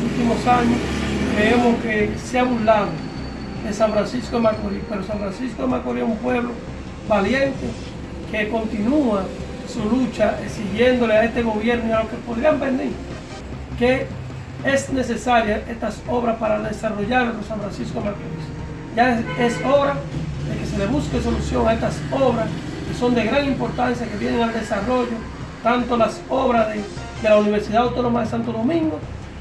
últimos años creemos que se ha burlado de San Francisco de Macorís, pero San Francisco de Macorís es un pueblo valiente que continúa su lucha exigiéndole a este gobierno y a los que podrían venir que es necesaria estas obras para desarrollar San Francisco de Macorís. Ya es, es hora de que se le busque solución a estas obras que son de gran importancia, que vienen al desarrollo, tanto las obras de, la Universidad Autónoma de Santo Domingo,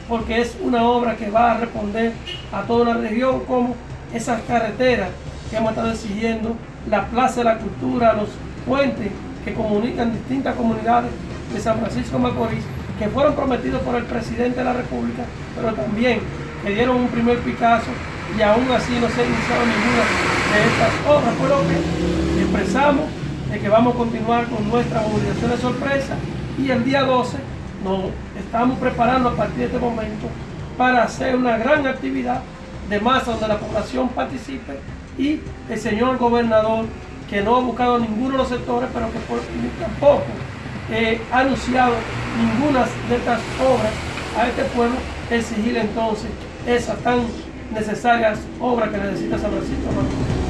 porque es una obra que va a responder a toda una región, como esas carreteras que hemos estado exigiendo, la Plaza de la Cultura, los puentes que comunican distintas comunidades de San Francisco Macorís, que fueron prometidos por el presidente de la República, pero también que dieron un primer Picasso y aún así no se ha iniciado ninguna de estas obras, por lo que expresamos de que vamos a continuar con nuestra movilización de sorpresa. Y el día 12 nos estamos preparando a partir de este momento para hacer una gran actividad de masa donde la población participe. Y el señor gobernador que no ha buscado ninguno de los sectores pero que tampoco eh, ha anunciado ninguna de estas obras a este pueblo exigir entonces esas tan necesarias obras que necesita San Francisco Estamos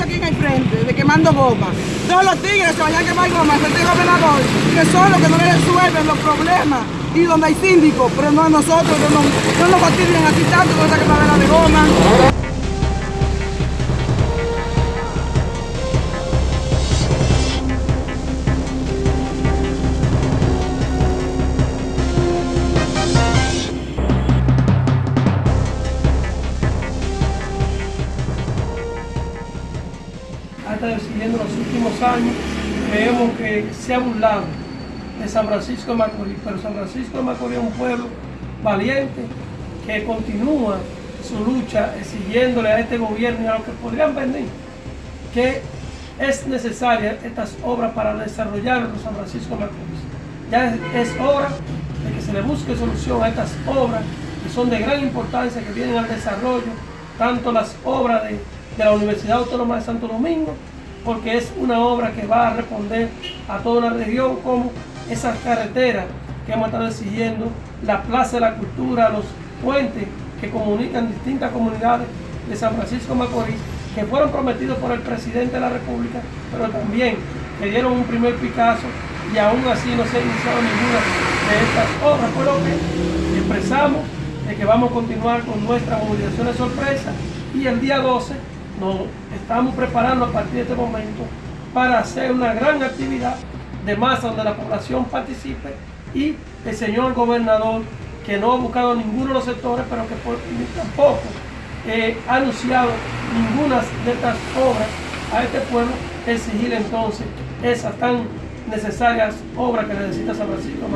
aquí en el frente, de quemando goma. Todos los tigres se vayan a quemar goma, el gobernador, que son los que no le resuelven los problemas y donde hay síndicos, pero no a nosotros, no, no, no nos fastidian aquí tanto con esa quemadera de goma. En los últimos años, creemos que se ha burlado de San Francisco de Macorís, pero San Francisco de Macorís es un pueblo valiente que continúa su lucha exigiéndole a este gobierno y a los que podrían venir que es necesaria estas obras para desarrollar San Francisco de Macorís. Ya es hora de que se le busque solución a estas obras que son de gran importancia, que vienen al desarrollo, tanto las obras de de la Universidad Autónoma de Santo Domingo, porque es una obra que va a responder a toda una región, como esas carreteras que hemos estado exigiendo, la Plaza de la Cultura, los puentes que comunican distintas comunidades de San Francisco Macorís, que fueron prometidos por el presidente de la República, pero también que dieron un primer Picasso y aún así no se ha iniciado ninguna de estas obras, por lo que expresamos de que vamos a continuar con nuestra movilización de sorpresa y el día 12 nos estamos preparando a partir de este momento para hacer una gran actividad de masa donde la población participe y el señor gobernador que no ha buscado ninguno de los sectores pero que tampoco eh, ha anunciado ninguna de estas obras a este pueblo exigir entonces esas tan necesarias obras que necesita San Francisco.